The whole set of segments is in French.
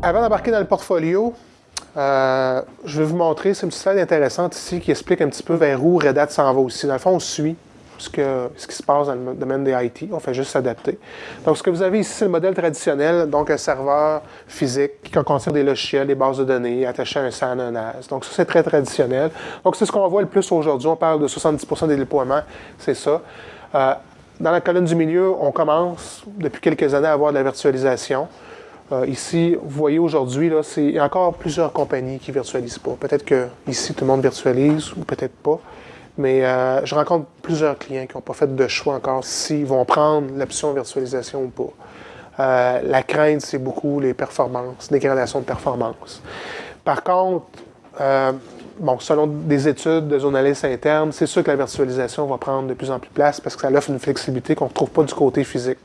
Avant d'embarquer dans le portfolio, euh, je vais vous montrer, c'est une petite slide intéressante ici qui explique un petit peu vers où Red Hat s'en va aussi. Dans le fond, on suit ce, qui se passe dans le domaine des IT. On fait juste s'adapter. Donc, ce que vous avez ici, c'est le modèle traditionnel, donc un serveur physique qui contient des logiciels, des bases de données attachées à un SAN, un NAS. Donc, ça, c'est très traditionnel. Donc, c'est ce qu'on voit le plus aujourd'hui. On parle de 70 des déploiements, c'est ça. Euh, dans la colonne du milieu, on commence depuis quelques années à avoir de la virtualisation. Euh, ici, vous voyez aujourd'hui, il y a encore plusieurs compagnies qui ne virtualisent pas. Peut-être que ici, tout le monde virtualise ou peut-être pas. Mais euh, je rencontre plusieurs clients qui n'ont pas fait de choix encore s'ils vont prendre l'option virtualisation ou pas. Euh, la crainte, c'est beaucoup les performances, dégradation de performance. Par contre, bon, selon des études de journalistes internes, c'est sûr que la virtualisation va prendre de plus en plus place parce que ça offre une flexibilité qu'on ne retrouve pas du côté physique.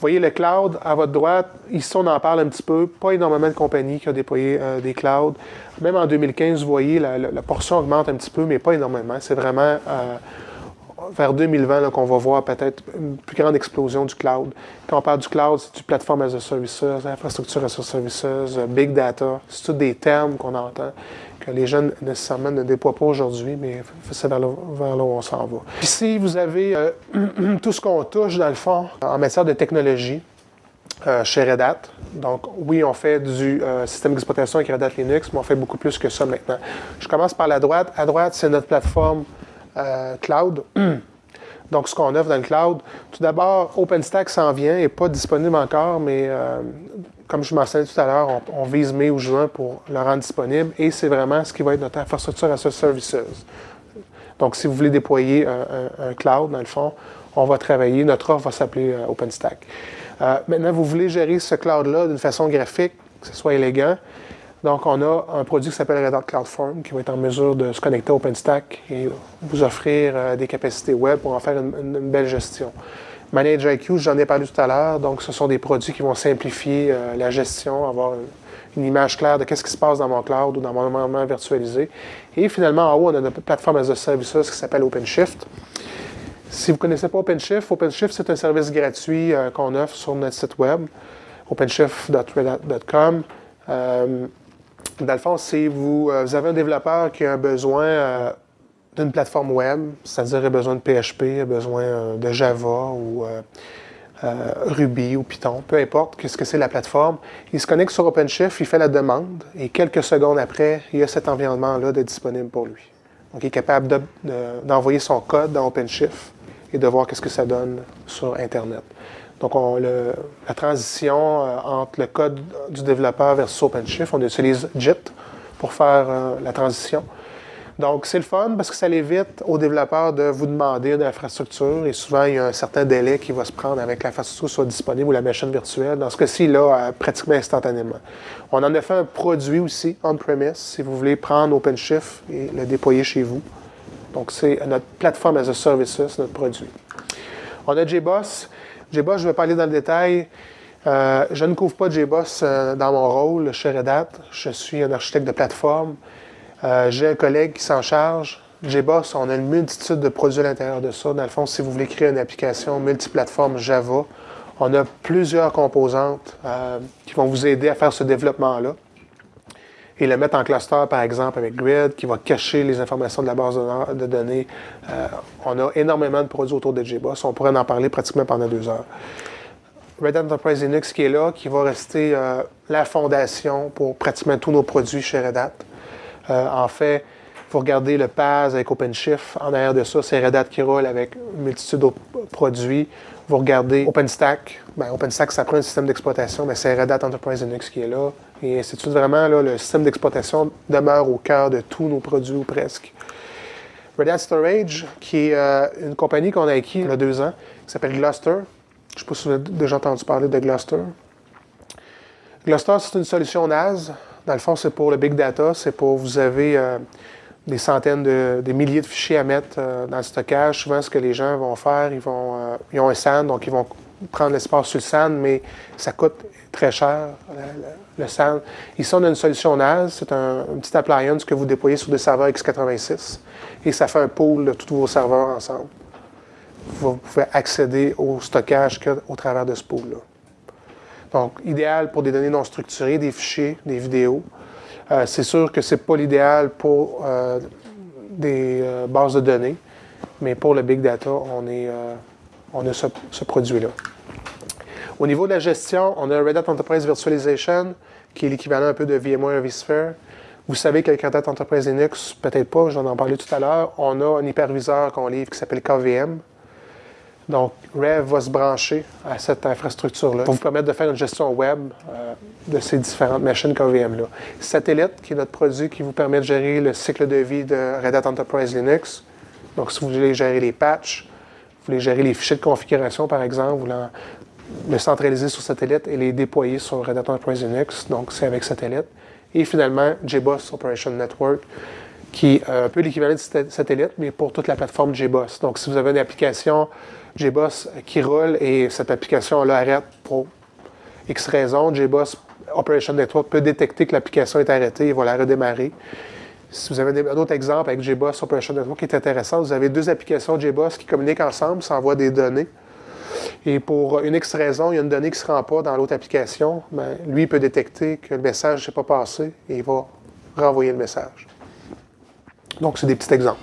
Vous voyez le cloud à votre droite, ici on en parle un petit peu, pas énormément de compagnies qui ont déployé euh, des clouds. Même en 2015, vous voyez, la, portion augmente un petit peu, mais pas énormément. C'est vraiment euh, vers 2020 qu'on va voir peut-être une plus grande explosion du cloud. Quand on parle du cloud, c'est du platform as a services, infrastructure as a services, euh, big data. C'est tous des termes qu'on entend, que les jeunes nécessairement ne déploient pas aujourd'hui, mais c'est vers, là où on s'en va. Ici, vous avez euh, tout ce qu'on touche, dans le fond, en matière de technologie. Euh, chez Red Hat. Donc, oui, on fait du système d'exploitation avec Red Hat Linux, mais on fait beaucoup plus que ça maintenant. Je commence par la droite. À droite, c'est notre plateforme euh, cloud. Donc, ce qu'on offre dans le cloud, tout d'abord, OpenStack s'en vient, et pas disponible encore, mais euh, comme je mentionnais tout à l'heure, on, vise mai ou juin pour le rendre disponible et c'est vraiment ce qui va être notre infrastructure as a services. Donc, si vous voulez déployer un, cloud, dans le fond, on va travailler, notre offre va s'appeler euh, OpenStack. maintenant, vous voulez gérer ce cloud-là d'une façon graphique, que ce soit élégant, donc, on a un produit qui s'appelle Red Hat CloudForm qui va être en mesure de se connecter à OpenStack et vous offrir euh, des capacités web pour en faire une, belle gestion. ManageIQ, j'en ai parlé tout à l'heure, donc ce sont des produits qui vont simplifier euh, la gestion, avoir une, image claire de qu'est-ce qui se passe dans mon cloud ou dans mon environnement virtualisé. Et finalement, en haut, on a notre plateforme as a service qui s'appelle OpenShift. Si vous ne connaissez pas OpenShift, OpenShift, c'est un service gratuit euh, qu'on offre sur notre site web, openshift.redhat.com. Dans le fond, si vous, euh, vous, avez un développeur qui a besoin euh, d'une plateforme web, c'est-à-dire a besoin de PHP, a besoin euh, de Java ou Ruby ou Python, peu importe qu'est-ce que c'est la plateforme, il se connecte sur OpenShift, il fait la demande et quelques secondes après, il y a cet environnement-là disponible pour lui. Donc, il est capable d'envoyer son code dans OpenShift et de voir qu'est-ce que ça donne sur Internet. Donc, on, la transition euh, entre le code du développeur versus OpenShift, on utilise JIT pour faire euh, la transition. Donc, c'est le fun parce que ça évite aux développeurs de vous demander de l'infrastructure et souvent, il y a un certain délai qui va se prendre avec l'infrastructure soit disponible ou la machine virtuelle. Dans ce cas-ci, là, euh, pratiquement instantanément. On en a fait un produit aussi on-premise si vous voulez prendre OpenShift et le déployer chez vous. Donc, c'est notre plateforme as a service, notre produit. On a JBoss. JBoss, je vais parler dans le détail. Euh, je ne couvre pas JBoss euh, dans mon rôle chez Red Hat. Je suis un architecte de plateforme. Euh, j'ai un collègue qui s'en charge. JBoss, on a une multitude de produits à l'intérieur de ça. Dans le fond, si vous voulez créer une application multiplateforme Java, on a plusieurs composantes qui vont vous aider à faire ce développement-là et le mettre en cluster, par exemple, avec Grid, qui va cacher les informations de la base de données. Euh, on a énormément de produits autour de JBoss. On pourrait en parler pratiquement pendant deux heures. Red Hat Enterprise Linux qui est là, qui va rester euh, la fondation pour pratiquement tous nos produits chez Red Hat. Euh, en fait, vous regardez le PAS avec OpenShift. En arrière de ça, c'est Red Hat qui roule avec une multitude d'autres produits. Vous regardez OpenStack. Ben, OpenStack, ça prend un système d'exploitation, mais c'est Red Hat Enterprise Linux qui est là. Et c'est vraiment là, le système d'exploitation demeure au cœur de tous nos produits ou presque. Red Hat Storage, qui est euh, une compagnie qu'on a acquis il y a deux ans, qui s'appelle Gluster. Je ne sais pas si vous avez déjà entendu parler de Gluster. Gluster, c'est une solution NAS. Dans le fond, c'est pour le big data. C'est pour vous avez euh, des centaines de des milliers de fichiers à mettre euh, dans le stockage. Souvent, ce que les gens vont faire, ils vont ils ont un SAN, donc ils vont prendre l'espace sur le SAN, mais ça coûte très cher, le, SAN. Ici, on a une solution NAS. C'est un, petit appliance que vous déployez sur des serveurs x86 et ça fait un pool de tous vos serveurs ensemble. Vous pouvez accéder au stockage au travers de ce pool-là. Donc, idéal pour des données non structurées, des fichiers, des vidéos. Euh, c'est sûr que ce n'est pas l'idéal pour euh, des euh, bases de données, mais pour le big data, on, est, on a ce, produit-là. Au niveau de la gestion, on a Red Hat Enterprise Virtualization, qui est l'équivalent un peu de VMware vSphere. Vous savez qu'avec Red Hat Enterprise Linux, peut-être pas, j'en ai parlé tout à l'heure, on a un hyperviseur qu'on livre qui s'appelle KVM, donc, Rev va se brancher à cette infrastructure-là pour vous permettre de faire une gestion web euh, de ces différentes machines KVM-là. Satellite, qui est notre produit qui vous permet de gérer le cycle de vie de Red Hat Enterprise Linux. Donc, si vous voulez gérer les patchs, vous voulez gérer les fichiers de configuration, par exemple, vous voulez le centraliser sur satellite et les déployer sur Red Hat Enterprise Linux. Donc, c'est avec satellite. Et finalement, JBoss Operation Network, qui est un peu l'équivalent de satellite, mais pour toute la plateforme JBoss. Donc, si vous avez une application JBoss qui roule et cette application-là arrête pour X raisons, JBoss Operation Network peut détecter que l'application est arrêtée et va la redémarrer. Si vous avez un autre exemple avec JBoss Operation Network qui est intéressant, vous avez deux applications JBoss qui communiquent ensemble, s'envoient des données. Et pour une X raison, il y a une donnée qui ne se rend pas dans l'autre application, bien, lui peut détecter que le message ne s'est pas passé et il va renvoyer le message. Donc, c'est des petits exemples.